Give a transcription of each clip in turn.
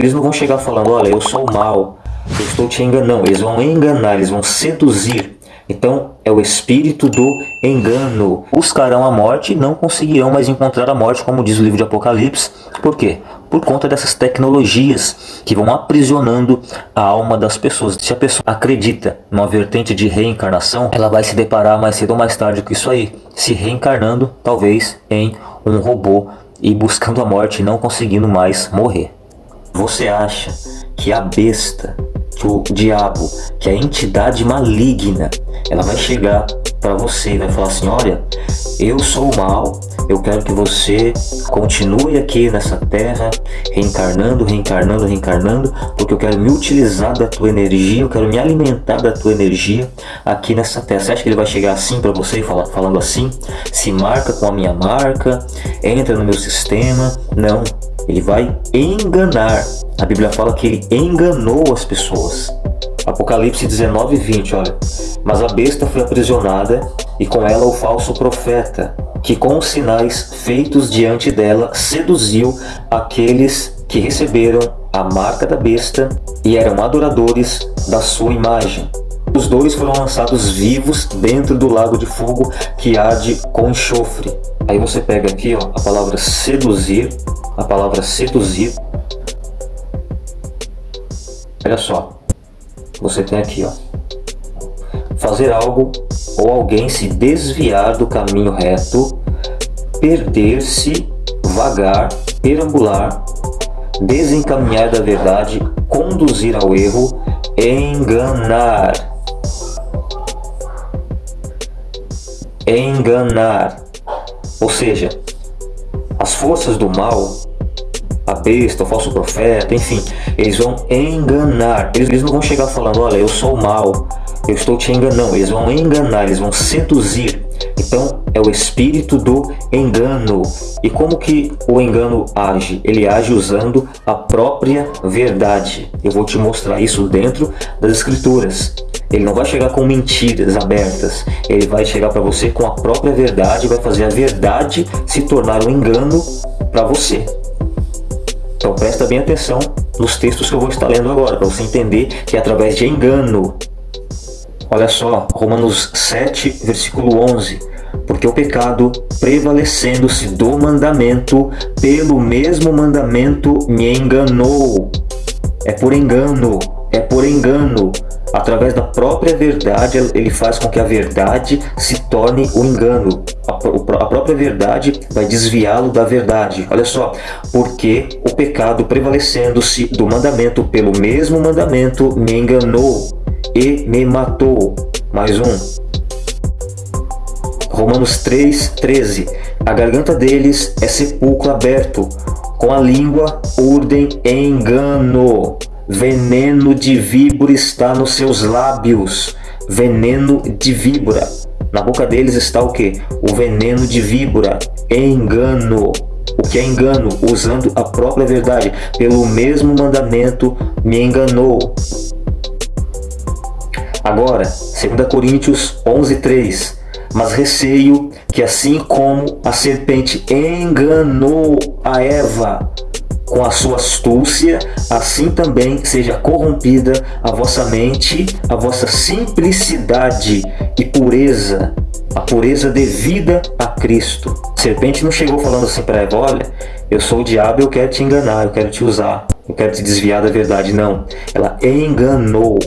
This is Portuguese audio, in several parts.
Eles não vão chegar falando, olha, eu sou mal, eu estou te enganando. Eles vão enganar, eles vão seduzir. Então é o espírito do engano. Buscarão a morte e não conseguirão mais encontrar a morte, como diz o livro de Apocalipse. Por quê? Por conta dessas tecnologias que vão aprisionando a alma das pessoas. Se a pessoa acredita numa vertente de reencarnação, ela vai se deparar mais cedo ou mais tarde com isso aí. Se reencarnando, talvez, em um robô e buscando a morte e não conseguindo mais morrer. Você acha que a besta, que o diabo, que a entidade maligna, ela vai chegar para você e vai falar assim, olha, eu sou o mal, eu quero que você continue aqui nessa terra, reencarnando, reencarnando, reencarnando, porque eu quero me utilizar da tua energia, eu quero me alimentar da tua energia aqui nessa terra. Você acha que ele vai chegar assim para você, falando assim? Se marca com a minha marca, entra no meu sistema? Não, ele vai enganar. A Bíblia fala que ele enganou as pessoas. Apocalipse 19, 20, olha. Mas a besta foi aprisionada e com ela o falso profeta, que com os sinais feitos diante dela seduziu aqueles que receberam a marca da besta e eram adoradores da sua imagem. Os dois foram lançados vivos dentro do lago de fogo que arde com enxofre. Aí você pega aqui ó, a palavra seduzir, a palavra seduzir. Olha só, você tem aqui ó, fazer algo ou alguém se desviar do caminho reto, perder-se, vagar, perambular, desencaminhar da verdade, conduzir ao erro, enganar. Enganar. Ou seja, as forças do mal, a besta, o falso profeta, enfim, eles vão enganar. Eles, eles não vão chegar falando, olha, eu sou mal, eu estou te enganando. Eles vão enganar, eles vão seduzir. Então, é o espírito do engano. E como que o engano age? Ele age usando a própria verdade. Eu vou te mostrar isso dentro das escrituras. Ele não vai chegar com mentiras abertas. Ele vai chegar para você com a própria verdade, vai fazer a verdade se tornar um engano para você. Então presta bem atenção nos textos que eu vou estar lendo agora, para você entender que é através de engano. Olha só, Romanos 7, versículo 11. Porque o pecado, prevalecendo-se do mandamento, pelo mesmo mandamento me enganou. É por engano, é por engano. Através da própria verdade, ele faz com que a verdade se torne o engano. A, própria verdade vai desviá-lo da verdade. Olha só, porque o pecado prevalecendo-se do mandamento pelo mesmo mandamento me enganou e me matou. Mais um. Romanos 3, 13. A garganta deles é sepulcro aberto, com a língua urdem engano. Veneno de víbora está nos seus lábios. Veneno de víbora. Na boca deles está o que? O veneno de víbora. Engano. O que é engano? Usando a própria verdade. Pelo mesmo mandamento me enganou. Agora, 2 Coríntios 11, 3. Mas receio que assim como a serpente enganou a Eva com a sua astúcia, assim também seja corrompida a vossa mente, a vossa simplicidade e pureza, a pureza devida a Cristo. A serpente não chegou falando assim para Eva, olha, eu sou o diabo, eu quero te enganar, eu quero te usar, eu quero te desviar da verdade. Não, ela enganou.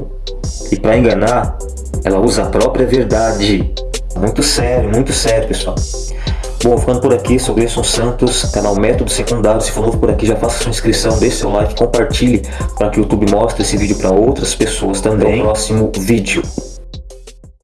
E para enganar, ela usa a própria verdade. Muito sério, muito sério, pessoal. Bom, ficando por aqui, sou Gleison Santos, canal Método Secundário. Se for novo por aqui, já faça sua inscrição, deixe seu like, compartilhe para que o YouTube mostre esse vídeo para outras pessoas também. Até o próximo vídeo.